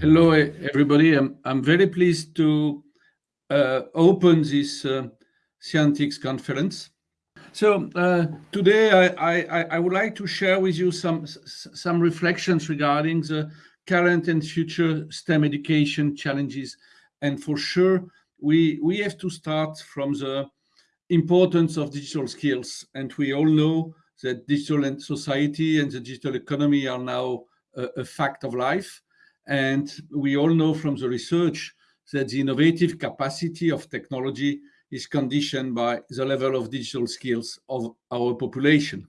Hello, everybody. I'm, I'm very pleased to uh, open this uh, Scientix conference. So uh, today I, I, I, would like to share with you some, some reflections regarding the current and future STEM education challenges. And for sure, we, we have to start from the importance of digital skills. And we all know that digital society and the digital economy are now a, a fact of life. And we all know from the research that the innovative capacity of technology is conditioned by the level of digital skills of our population.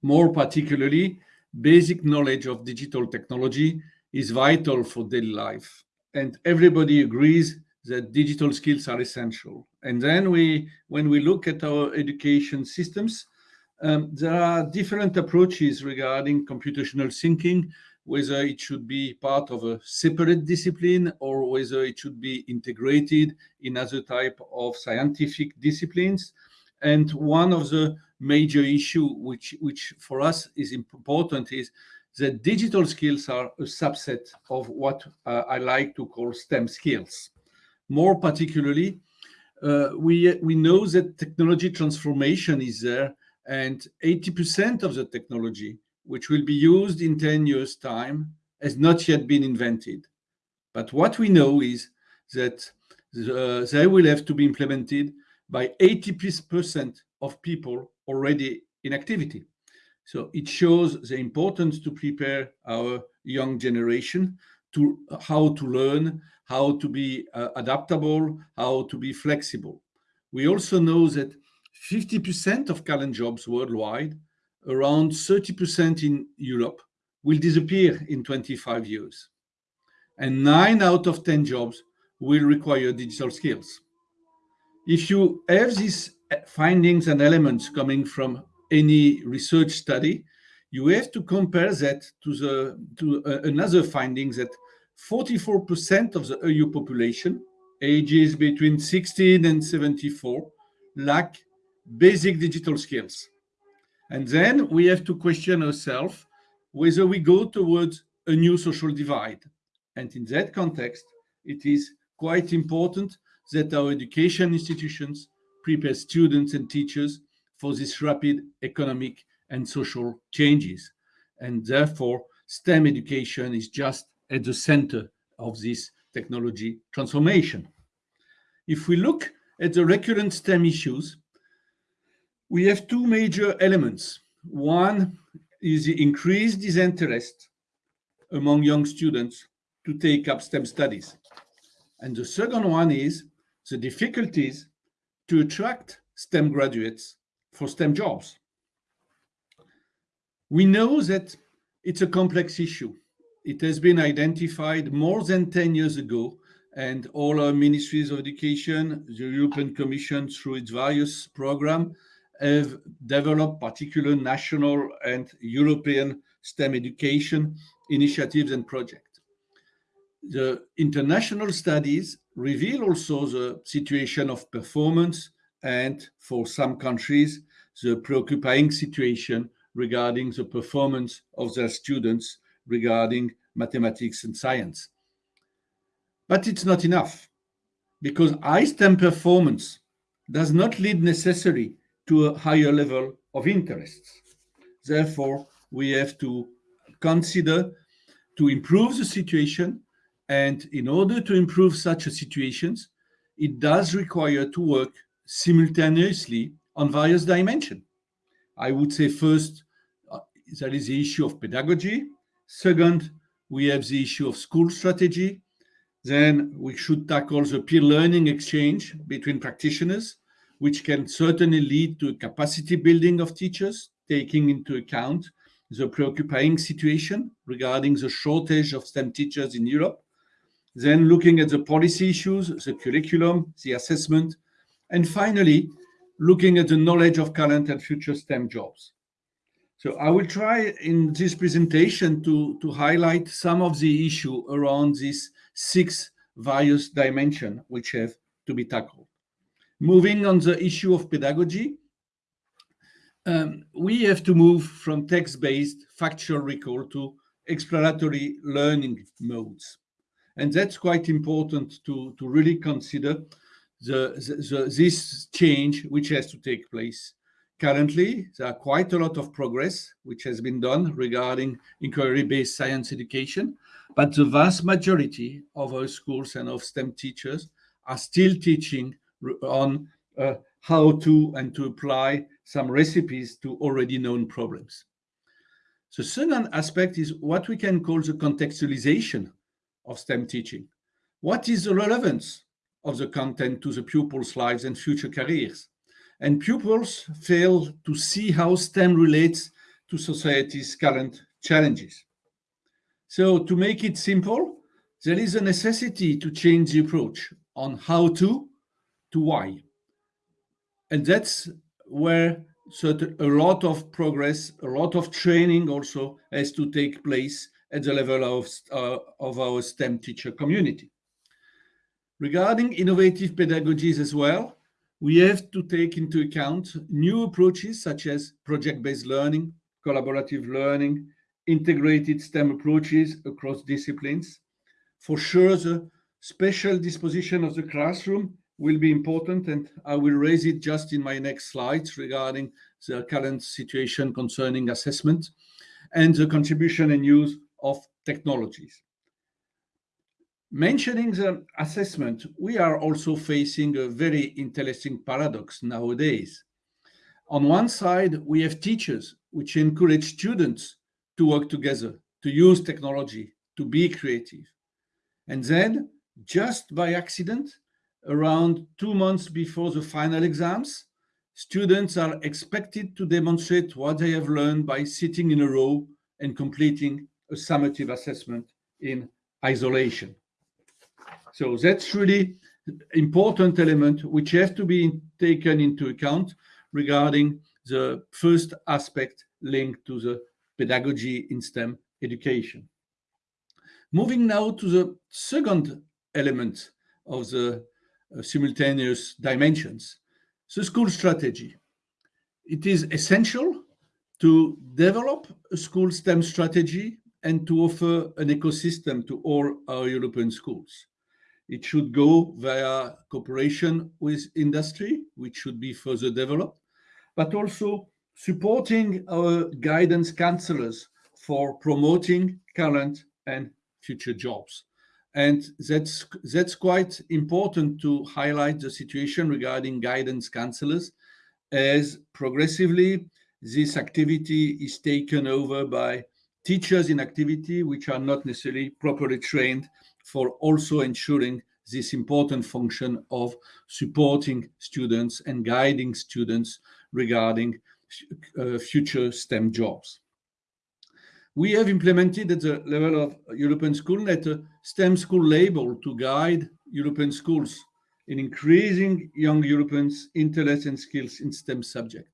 More particularly, basic knowledge of digital technology is vital for daily life. And everybody agrees that digital skills are essential. And then we, when we look at our education systems, um, there are different approaches regarding computational thinking, whether it should be part of a separate discipline or whether it should be integrated in other type of scientific disciplines. And one of the major issue which, which for us is important is that digital skills are a subset of what uh, I like to call STEM skills. More particularly, uh, we, we know that technology transformation is there and 80% of the technology which will be used in 10 years time has not yet been invented. But what we know is that uh, they will have to be implemented by 80% of people already in activity. So it shows the importance to prepare our young generation to how to learn, how to be uh, adaptable, how to be flexible. We also know that 50% of current jobs worldwide, around 30% in Europe, will disappear in 25 years. And nine out of 10 jobs will require digital skills. If you have these findings and elements coming from any research study, you have to compare that to the to uh, another finding that 44% of the EU population, ages between 16 and 74, lack basic digital skills. And then we have to question ourselves whether we go towards a new social divide. And in that context, it is quite important that our education institutions prepare students and teachers for these rapid economic and social changes. And therefore, STEM education is just at the center of this technology transformation. If we look at the recurrent STEM issues, we have two major elements. One is the increased disinterest among young students to take up STEM studies. And the second one is the difficulties to attract STEM graduates for STEM jobs. We know that it's a complex issue. It has been identified more than 10 years ago and all our ministries of education, the European Commission through its various programs have developed particular national and European STEM education initiatives and projects. The international studies reveal also the situation of performance and for some countries, the preoccupying situation regarding the performance of their students regarding mathematics and science. But it's not enough because high STEM performance does not lead necessarily to a higher level of interests. Therefore, we have to consider to improve the situation. And in order to improve such a situations, it does require to work simultaneously on various dimensions. I would say first, uh, there is the issue of pedagogy. Second, we have the issue of school strategy. Then we should tackle the peer learning exchange between practitioners which can certainly lead to capacity building of teachers, taking into account the preoccupying situation regarding the shortage of STEM teachers in Europe, then looking at the policy issues, the curriculum, the assessment, and finally, looking at the knowledge of current and future STEM jobs. So I will try in this presentation to, to highlight some of the issue around these six various dimensions which have to be tackled. Moving on the issue of pedagogy, um, we have to move from text-based factual recall to exploratory learning modes. And that's quite important to, to really consider the, the, this change which has to take place. Currently, there are quite a lot of progress which has been done regarding inquiry-based science education, but the vast majority of our schools and of STEM teachers are still teaching on uh, how to and to apply some recipes to already known problems. The second aspect is what we can call the contextualization of STEM teaching. What is the relevance of the content to the pupils' lives and future careers? And pupils fail to see how STEM relates to society's current challenges. So to make it simple, there is a necessity to change the approach on how to, to why. And that's where a lot of progress, a lot of training also has to take place at the level of, uh, of our STEM teacher community. Regarding innovative pedagogies as well, we have to take into account new approaches such as project-based learning, collaborative learning, integrated STEM approaches across disciplines. For sure, the special disposition of the classroom will be important and I will raise it just in my next slides regarding the current situation concerning assessment and the contribution and use of technologies. Mentioning the assessment, we are also facing a very interesting paradox nowadays. On one side, we have teachers which encourage students to work together, to use technology, to be creative. And then, just by accident, around two months before the final exams, students are expected to demonstrate what they have learned by sitting in a row and completing a summative assessment in isolation. So that's really important element which has to be taken into account regarding the first aspect linked to the pedagogy in STEM education. Moving now to the second element of the Uh, simultaneous dimensions, the school strategy. It is essential to develop a school STEM strategy and to offer an ecosystem to all our European schools. It should go via cooperation with industry, which should be further developed, but also supporting our guidance counselors for promoting current and future jobs. And that's, that's quite important to highlight the situation regarding guidance counselors as progressively this activity is taken over by teachers in activity which are not necessarily properly trained for also ensuring this important function of supporting students and guiding students regarding uh, future STEM jobs. We have implemented at the level of European SchoolNet a STEM school label to guide European schools in increasing young Europeans' interests and skills in STEM subject.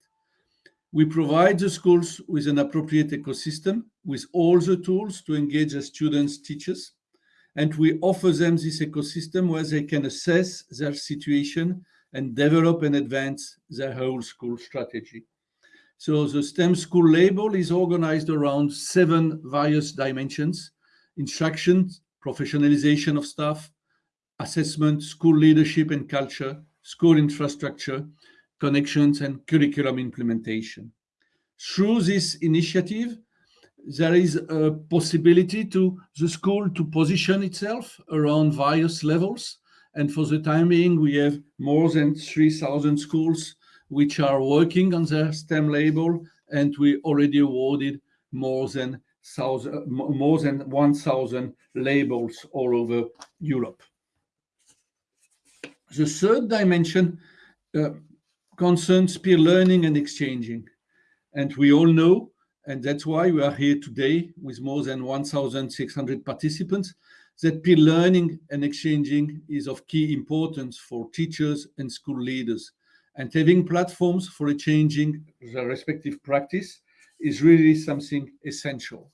We provide the schools with an appropriate ecosystem with all the tools to engage the students, teachers, and we offer them this ecosystem where they can assess their situation and develop and advance their whole school strategy. So the STEM school label is organized around seven various dimensions, instruction, professionalization of staff, assessment, school leadership and culture, school infrastructure, connections and curriculum implementation. Through this initiative, there is a possibility to the school to position itself around various levels. And for the time being, we have more than 3,000 schools which are working on the STEM label, and we already awarded more than thousand, more than 1,000 labels all over Europe. The third dimension uh, concerns peer learning and exchanging. And we all know, and that's why we are here today with more than 1,600 participants, that peer learning and exchanging is of key importance for teachers and school leaders and having platforms for changing the respective practice is really something essential.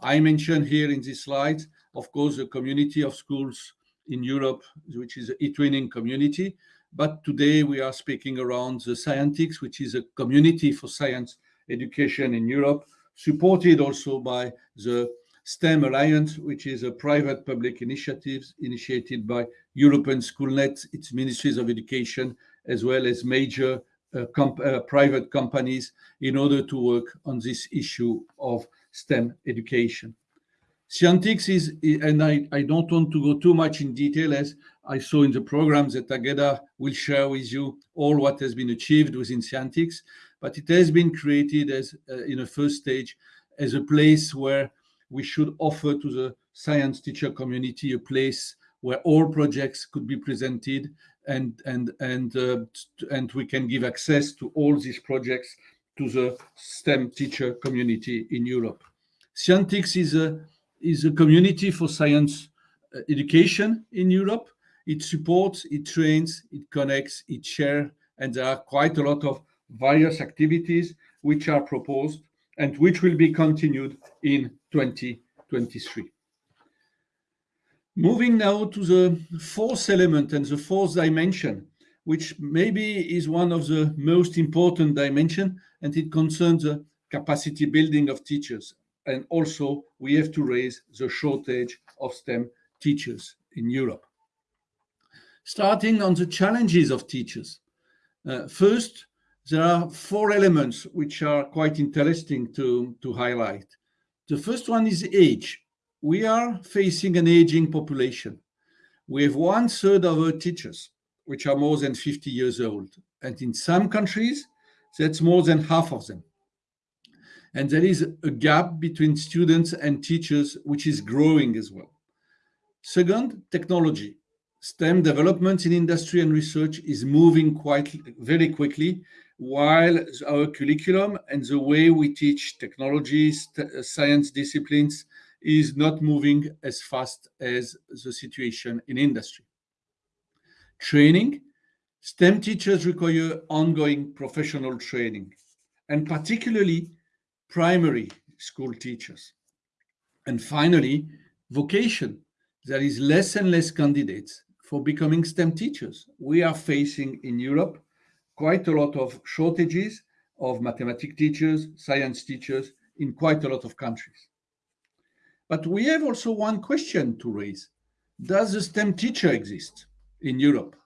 I mentioned here in this slide, of course, the community of schools in Europe, which is the eTwinning community. But today we are speaking around the Scientix, which is a community for science education in Europe, supported also by the STEM Alliance, which is a private public initiative initiated by European Schoolnet, its ministries of education, as well as major uh, comp uh, private companies in order to work on this issue of STEM education. Scientix is, and I, I don't want to go too much in detail as I saw in the programs that Agueda will share with you all what has been achieved within Scientix, but it has been created as uh, in a first stage as a place where we should offer to the science teacher community a place where all projects could be presented and and and uh, and we can give access to all these projects to the STEM teacher community in Europe. Scientix is a is a community for science uh, education in Europe. It supports, it trains, it connects, it shares, and there are quite a lot of various activities which are proposed and which will be continued in 2023. Moving now to the fourth element and the fourth dimension, which maybe is one of the most important dimension, and it concerns the capacity building of teachers. And also we have to raise the shortage of STEM teachers in Europe. Starting on the challenges of teachers. Uh, first, there are four elements which are quite interesting to, to highlight. The first one is age. We are facing an aging population. We have one third of our teachers, which are more than 50 years old. And in some countries, that's more than half of them. And there is a gap between students and teachers, which is growing as well. Second, technology. STEM development in industry and research is moving quite very quickly while our curriculum and the way we teach technologies, uh, science disciplines is not moving as fast as the situation in industry. Training. STEM teachers require ongoing professional training, and particularly primary school teachers. And finally, vocation. There is less and less candidates for becoming STEM teachers. We are facing in Europe quite a lot of shortages of mathematics teachers, science teachers in quite a lot of countries. But we have also one question to raise. Does a STEM teacher exist in Europe?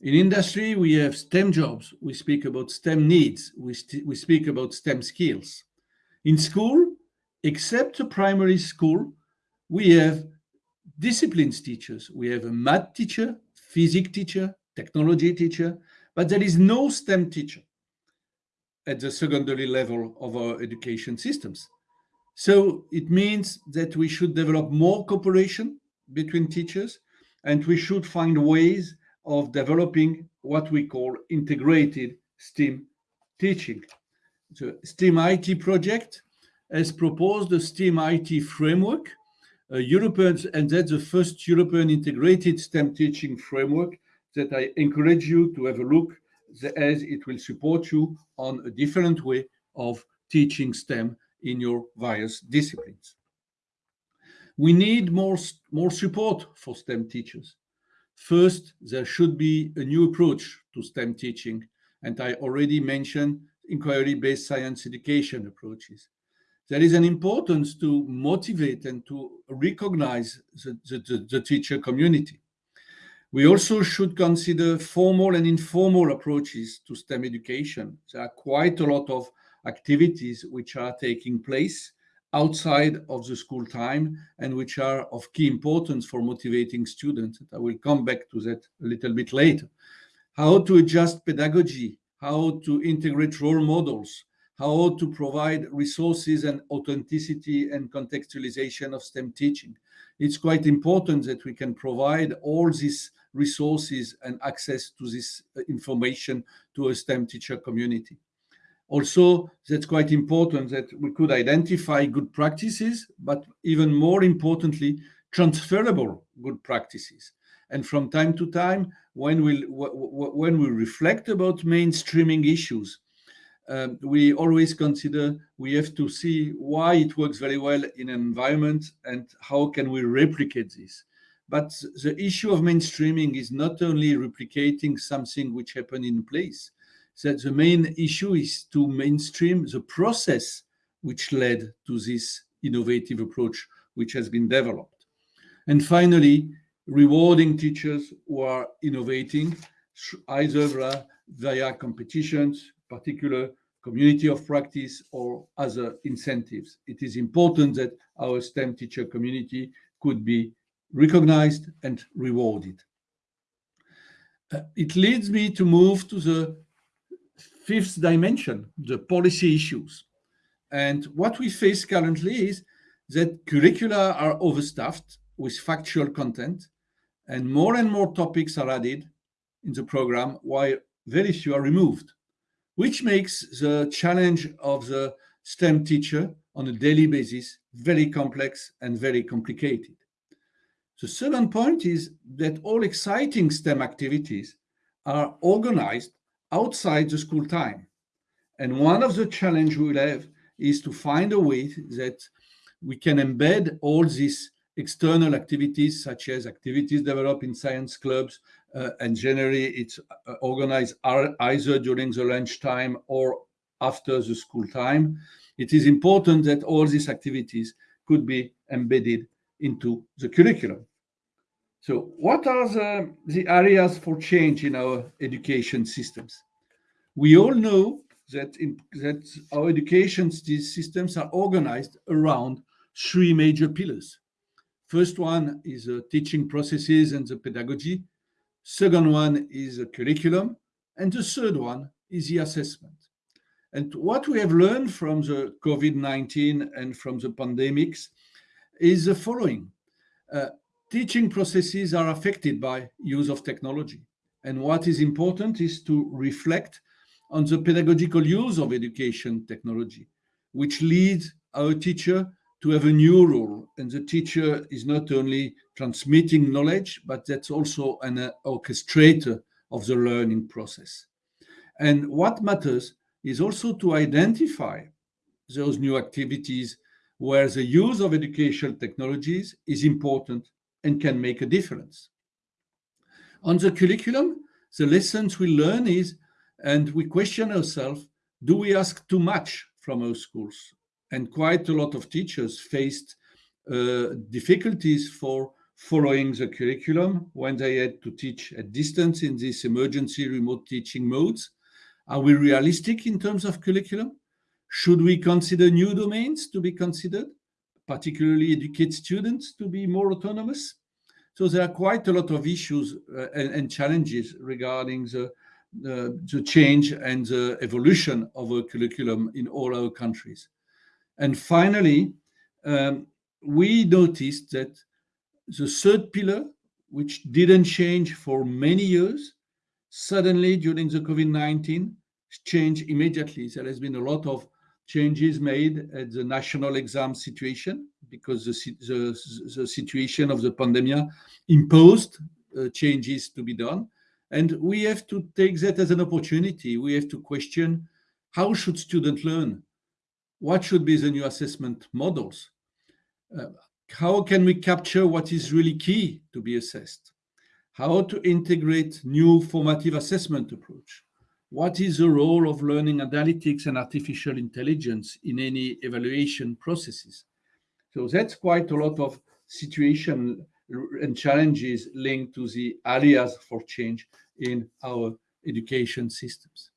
In industry, we have STEM jobs. We speak about STEM needs. We, we speak about STEM skills. In school, except the primary school, we have disciplines teachers. We have a math teacher, physics teacher, technology teacher, but there is no STEM teacher at the secondary level of our education systems. So it means that we should develop more cooperation between teachers and we should find ways of developing what we call integrated STEAM teaching. The STEAM IT project has proposed a STEAM IT framework, a European, and that's the first European integrated STEM teaching framework that I encourage you to have a look as it will support you on a different way of teaching STEM in your various disciplines. We need more, more support for STEM teachers. First, there should be a new approach to STEM teaching, and I already mentioned inquiry-based science education approaches. There is an importance to motivate and to recognize the, the, the teacher community. We also should consider formal and informal approaches to STEM education. There are quite a lot of activities which are taking place outside of the school time and which are of key importance for motivating students. I will come back to that a little bit later. How to adjust pedagogy, how to integrate role models, how to provide resources and authenticity and contextualization of STEM teaching. It's quite important that we can provide all these resources and access to this uh, information to a STEM teacher community. Also, that's quite important that we could identify good practices, but even more importantly, transferable good practices. And from time to time, when we, when we reflect about mainstreaming issues, um, we always consider we have to see why it works very well in an environment and how can we replicate this. But the issue of mainstreaming is not only replicating something which happened in place. That the main issue is to mainstream the process which led to this innovative approach which has been developed. And finally, rewarding teachers who are innovating either via competitions, particular community of practice or other incentives. It is important that our STEM teacher community could be recognized and rewarded. Uh, it leads me to move to the fifth dimension, the policy issues. And what we face currently is that curricula are overstuffed with factual content and more and more topics are added in the program while very few are removed, which makes the challenge of the STEM teacher on a daily basis very complex and very complicated. The second point is that all exciting STEM activities are organized outside the school time. And one of the challenge we'll have is to find a way that we can embed all these external activities, such as activities developed in science clubs, uh, and generally it's uh, organized either during the lunchtime or after the school time. It is important that all these activities could be embedded into the curriculum. So what are the, the areas for change in our education systems? We all know that, in, that our education systems are organized around three major pillars. First one is the teaching processes and the pedagogy. Second one is the curriculum. And the third one is the assessment. And what we have learned from the COVID-19 and from the pandemics is the following. Uh, teaching processes are affected by use of technology. And what is important is to reflect on the pedagogical use of education technology, which leads our teacher to have a new role. And the teacher is not only transmitting knowledge, but that's also an uh, orchestrator of the learning process. And what matters is also to identify those new activities where the use of educational technologies is important and can make a difference. On the curriculum, the lessons we learn is, and we question ourselves, do we ask too much from our schools? And quite a lot of teachers faced uh, difficulties for following the curriculum when they had to teach at distance in these emergency remote teaching modes. Are we realistic in terms of curriculum? Should we consider new domains to be considered? Particularly educate students to be more autonomous. So there are quite a lot of issues uh, and, and, challenges regarding the, the change and the evolution of a curriculum in all our countries. And finally, um, we noticed that the third pillar, which didn't change for many years, suddenly during the COVID-19 changed immediately. There has been a lot of changes made at the national exam situation because the, the, the situation of the pandemic imposed uh, changes to be done. And we have to take that as an opportunity. We have to question how should students learn? What should be the new assessment models? Uh, how can we capture what is really key to be assessed? How to integrate new formative assessment approach? What is the role of learning analytics and artificial intelligence in any evaluation processes? So that's quite a lot of situation and challenges linked to the areas for change in our education systems.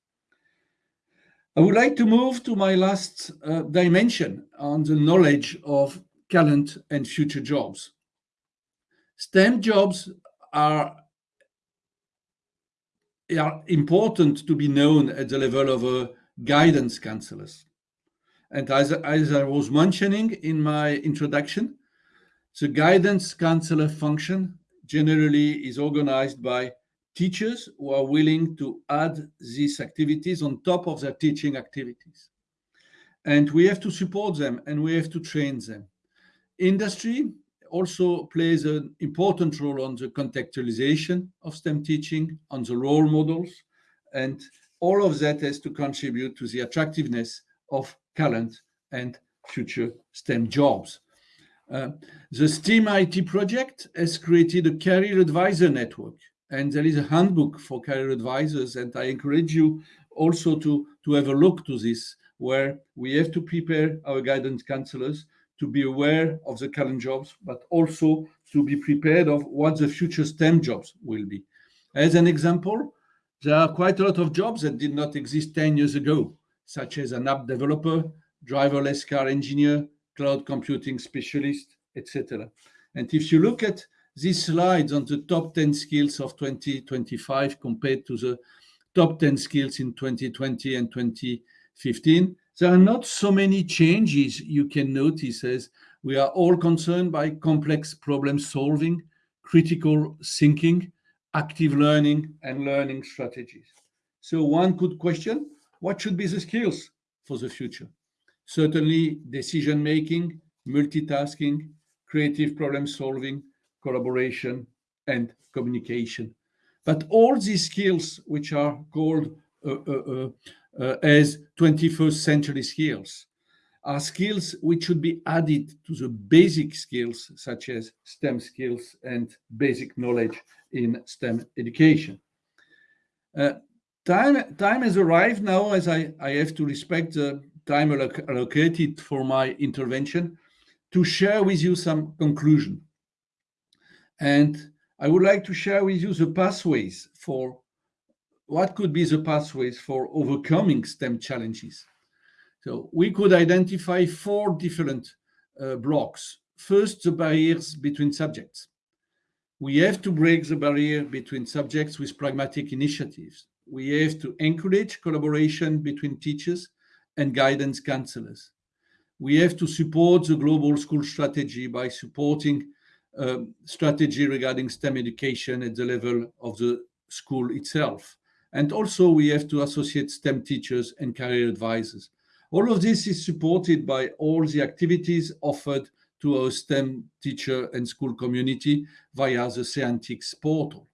I would like to move to my last uh, dimension on the knowledge of current and future jobs. STEM jobs are are important to be known at the level of uh, guidance counselors. And as, as I was mentioning in my introduction, the guidance counselor function generally is organized by teachers who are willing to add these activities on top of their teaching activities. And we have to support them and we have to train them. Industry also plays an important role on the contextualization of STEM teaching, on the role models, and all of that has to contribute to the attractiveness of current and future STEM jobs. Uh, the STEAM IT project has created a career advisor network, and there is a handbook for career advisors, and I encourage you also to, to have a look to this, where we have to prepare our guidance counselors to be aware of the current jobs, but also to be prepared of what the future STEM jobs will be. As an example, there are quite a lot of jobs that did not exist 10 years ago, such as an app developer, driverless car engineer, cloud computing specialist, etc. And if you look at these slides on the top 10 skills of 2025 compared to the top 10 skills in 2020 and 2015, there are not so many changes you can notice as we are all concerned by complex problem solving, critical thinking, active learning, and learning strategies. So one could question, what should be the skills for the future? Certainly decision making, multitasking, creative problem solving, collaboration, and communication. But all these skills, which are called uh, uh, uh, as 21st century skills, are skills which should be added to the basic skills such as STEM skills and basic knowledge in STEM education. Uh, time, time has arrived now as I, I have to respect the time allocated for my intervention to share with you some conclusion. And I would like to share with you the pathways for what could be the pathways for overcoming STEM challenges. So we could identify four different uh, blocks. First, the barriers between subjects. We have to break the barrier between subjects with pragmatic initiatives. We have to encourage collaboration between teachers and guidance counselors. We have to support the global school strategy by supporting uh, strategy regarding STEM education at the level of the school itself. And also we have to associate STEM teachers and career advisors. All of this is supported by all the activities offered to our STEM teacher and school community via the Scientix portal.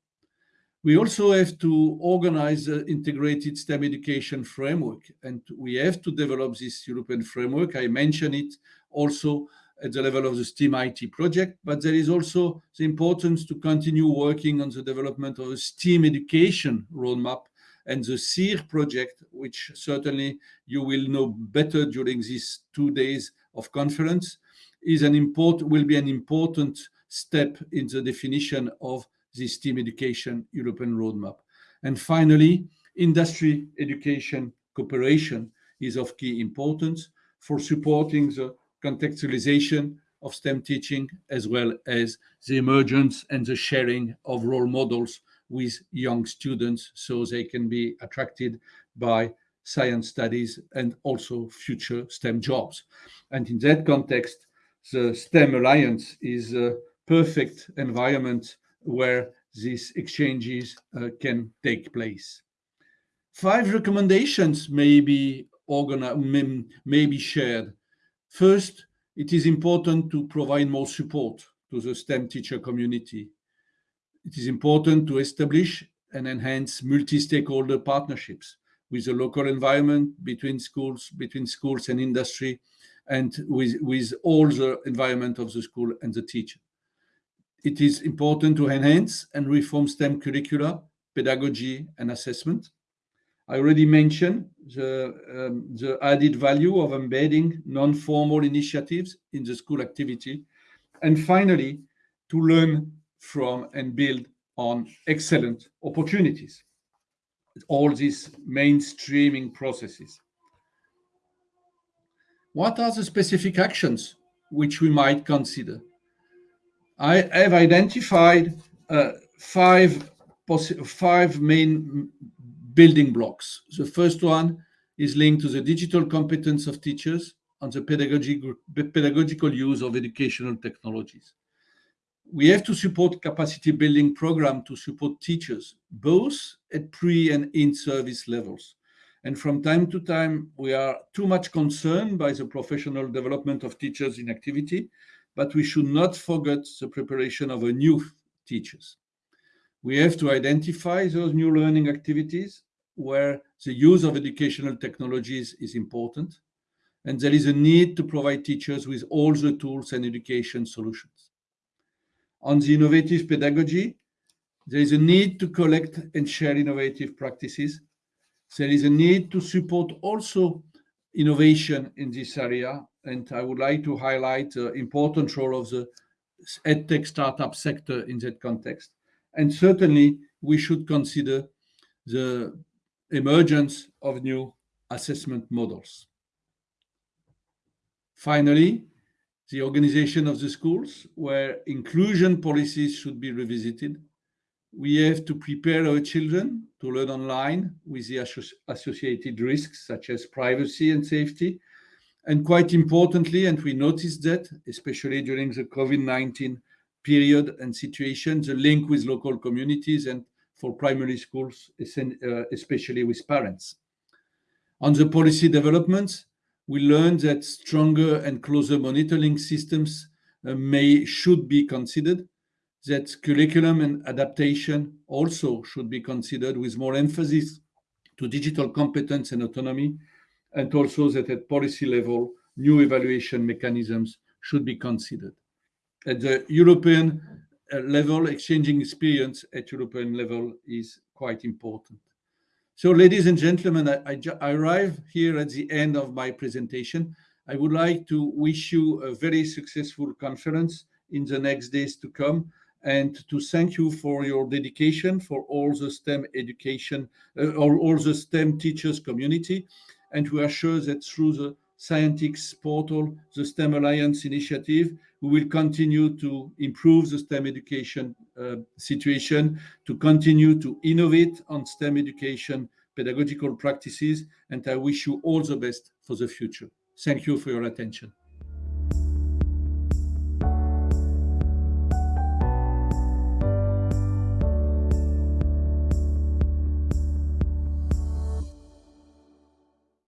We also have to organize an integrated STEM education framework, and we have to develop this European framework. I mentioned it also at the level of the STEAM IT project, but there is also the importance to continue working on the development of a STEAM education roadmap and the SEER project, which certainly you will know better during these two days of conference, is an important will be an important step in the definition of the STEAM education European roadmap. And finally, industry education cooperation is of key importance for supporting the contextualization of STEM teaching, as well as the emergence and the sharing of role models with young students so they can be attracted by science studies and also future STEM jobs. And in that context, the STEM Alliance is a perfect environment where these exchanges uh, can take place. Five recommendations may be, may, may be shared. First, it is important to provide more support to the STEM teacher community it is important to establish and enhance multi-stakeholder partnerships with the local environment, between schools, between schools and industry, and with, with all the environment of the school and the teacher. It is important to enhance and reform STEM curricula, pedagogy, and assessment. I already mentioned the, um, the added value of embedding non-formal initiatives in the school activity. And finally, to learn from and build on excellent opportunities. All these mainstreaming processes. What are the specific actions which we might consider? I have identified uh, five, five main building blocks. The first one is linked to the digital competence of teachers and the pedagogical use of educational technologies we have to support capacity building program to support teachers, both at pre and in service levels. And from time to time, we are too much concerned by the professional development of teachers in activity, but we should not forget the preparation of a new teachers. We have to identify those new learning activities where the use of educational technologies is important. And there is a need to provide teachers with all the tools and education solutions on the innovative pedagogy. There is a need to collect and share innovative practices. There is a need to support also innovation in this area and I would like to highlight the important role of the EdTech startup sector in that context. And certainly, we should consider the emergence of new assessment models. Finally, the organization of the schools, where inclusion policies should be revisited. We have to prepare our children to learn online with the associated risks, such as privacy and safety. And quite importantly, and we noticed that, especially during the COVID-19 period and situation, the link with local communities and for primary schools, uh, especially with parents. On the policy developments, we learned that stronger and closer monitoring systems uh, may should be considered, that curriculum and adaptation also should be considered with more emphasis to digital competence and autonomy, and also that at policy level, new evaluation mechanisms should be considered. At the European uh, level, exchanging experience at European level is quite important. So ladies and gentlemen, I arrive here at the end of my presentation. I would like to wish you a very successful conference in the next days to come, and to thank you for your dedication for all the STEM education, uh, or all the STEM teachers community, and we are sure that through the Scientix portal, the STEM Alliance initiative, we will continue to improve the STEM education uh, situation, to continue to innovate on STEM education, pedagogical practices, and I wish you all the best for the future. Thank you for your attention.